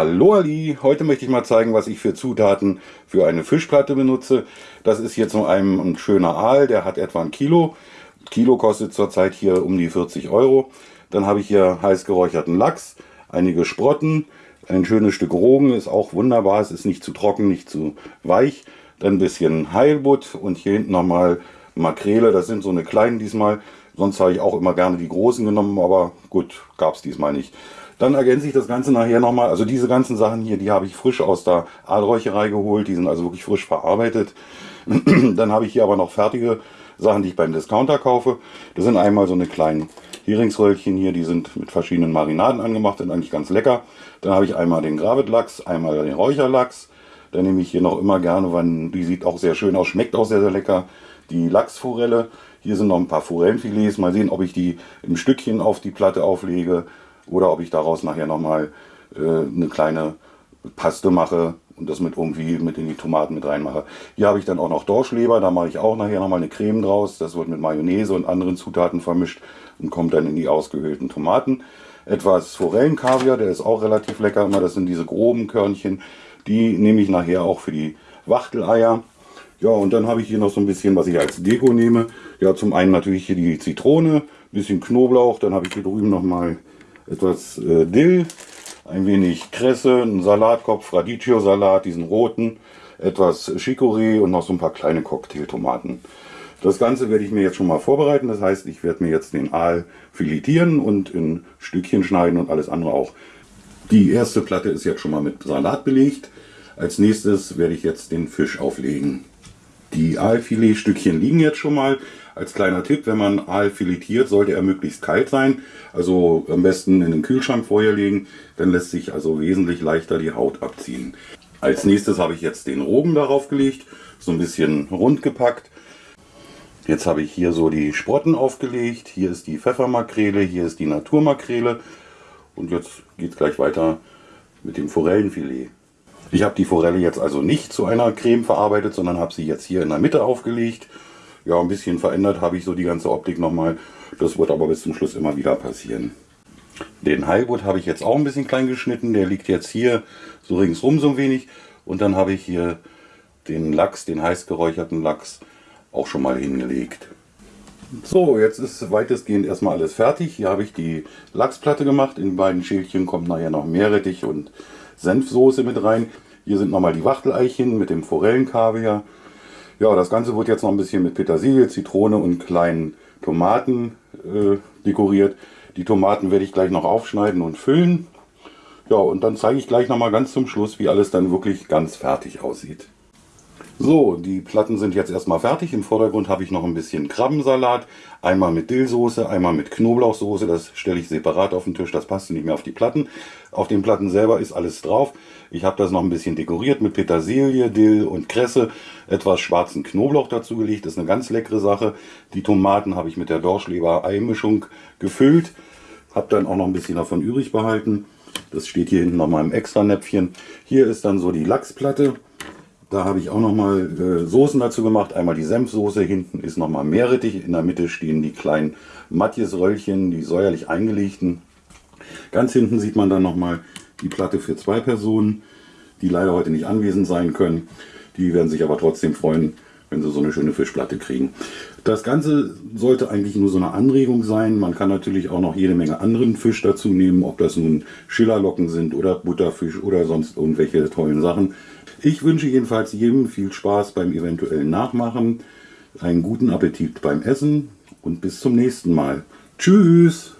Hallo Ali, heute möchte ich mal zeigen, was ich für Zutaten für eine Fischplatte benutze. Das ist jetzt nur ein, ein schöner Aal, der hat etwa ein Kilo. Kilo kostet zurzeit hier um die 40 Euro. Dann habe ich hier heiß geräucherten Lachs, einige Sprotten, ein schönes Stück Rogen, ist auch wunderbar, es ist nicht zu trocken, nicht zu weich. Dann ein bisschen Heilbutt und hier hinten nochmal Makrele, das sind so eine kleinen diesmal. Sonst habe ich auch immer gerne die großen genommen, aber gut, gab es diesmal nicht. Dann ergänze ich das Ganze nachher nochmal. Also diese ganzen Sachen hier, die habe ich frisch aus der Aalräucherei geholt. Die sind also wirklich frisch verarbeitet. Dann habe ich hier aber noch fertige Sachen, die ich beim Discounter kaufe. Das sind einmal so eine kleinen Heringsröllchen hier, die sind mit verschiedenen Marinaden angemacht, sind eigentlich ganz lecker. Dann habe ich einmal den Gravetlachs, einmal den Räucherlachs. Dann nehme ich hier noch immer gerne, weil die sieht auch sehr schön aus, schmeckt auch sehr, sehr lecker, die Lachsforelle. Hier sind noch ein paar Forellenfilets. Mal sehen, ob ich die im Stückchen auf die Platte auflege oder ob ich daraus nachher nochmal äh, eine kleine Paste mache und das mit irgendwie mit in die Tomaten mit reinmache. Hier habe ich dann auch noch Dorschleber, da mache ich auch nachher nochmal eine Creme draus. Das wird mit Mayonnaise und anderen Zutaten vermischt und kommt dann in die ausgehöhlten Tomaten. Etwas Forellenkaviar, der ist auch relativ lecker immer. Das sind diese groben Körnchen. Die nehme ich nachher auch für die Wachteleier. Ja, und dann habe ich hier noch so ein bisschen, was ich als Deko nehme. Ja, zum einen natürlich hier die Zitrone, bisschen Knoblauch. Dann habe ich hier drüben nochmal etwas äh, Dill, ein wenig Kresse, einen Salatkopf, Radicchio-Salat, diesen roten, etwas Chicorée und noch so ein paar kleine Cocktailtomaten. Das Ganze werde ich mir jetzt schon mal vorbereiten. Das heißt, ich werde mir jetzt den Aal filetieren und in Stückchen schneiden und alles andere auch. Die erste Platte ist jetzt schon mal mit Salat belegt. Als nächstes werde ich jetzt den Fisch auflegen. Die Aalfiletstückchen liegen jetzt schon mal. Als kleiner Tipp, wenn man Aal filetiert, sollte er möglichst kalt sein. Also am besten in den Kühlschrank vorher legen. Dann lässt sich also wesentlich leichter die Haut abziehen. Als nächstes habe ich jetzt den Rogen darauf gelegt. So ein bisschen rund gepackt. Jetzt habe ich hier so die Sprotten aufgelegt. Hier ist die Pfeffermakrele, hier ist die Naturmakrele. Und jetzt geht es gleich weiter mit dem Forellenfilet. Ich habe die Forelle jetzt also nicht zu einer Creme verarbeitet, sondern habe sie jetzt hier in der Mitte aufgelegt. Ja, ein bisschen verändert habe ich so die ganze Optik nochmal. Das wird aber bis zum Schluss immer wieder passieren. Den Heilbutt habe ich jetzt auch ein bisschen klein geschnitten. Der liegt jetzt hier so ringsrum so ein wenig. Und dann habe ich hier den Lachs, den heiß geräucherten Lachs, auch schon mal hingelegt. So, jetzt ist weitestgehend erstmal alles fertig. Hier habe ich die Lachsplatte gemacht. In beiden Schälchen kommt nachher noch Meerrettich und Senfsoße mit rein. Hier sind nochmal die Wachteleichen mit dem Forellenkaviar. Ja, das Ganze wird jetzt noch ein bisschen mit Petersilie, Zitrone und kleinen Tomaten äh, dekoriert. Die Tomaten werde ich gleich noch aufschneiden und füllen. Ja, und dann zeige ich gleich nochmal ganz zum Schluss, wie alles dann wirklich ganz fertig aussieht. So, die Platten sind jetzt erstmal fertig. Im Vordergrund habe ich noch ein bisschen Krabbensalat. Einmal mit Dillsoße, einmal mit Knoblauchsoße. Das stelle ich separat auf den Tisch, das passt nicht mehr auf die Platten. Auf den Platten selber ist alles drauf. Ich habe das noch ein bisschen dekoriert mit Petersilie, Dill und Kresse. Etwas schwarzen Knoblauch dazu gelegt. Das ist eine ganz leckere Sache. Die Tomaten habe ich mit der Dorschleber-Eimischung gefüllt. Habe dann auch noch ein bisschen davon übrig behalten. Das steht hier hinten nochmal im extra Näpfchen. Hier ist dann so die Lachsplatte. Da habe ich auch nochmal äh, Soßen dazu gemacht. Einmal die Senfsoße, hinten ist nochmal Meerrettich. In der Mitte stehen die kleinen Matjes-Röllchen, die säuerlich eingelegten. Ganz hinten sieht man dann nochmal die Platte für zwei Personen, die leider heute nicht anwesend sein können. Die werden sich aber trotzdem freuen, wenn sie so eine schöne Fischplatte kriegen. Das Ganze sollte eigentlich nur so eine Anregung sein. Man kann natürlich auch noch jede Menge anderen Fisch dazu nehmen, ob das nun Schillerlocken sind oder Butterfisch oder sonst irgendwelche tollen Sachen. Ich wünsche jedenfalls jedem viel Spaß beim eventuellen Nachmachen, einen guten Appetit beim Essen und bis zum nächsten Mal. Tschüss!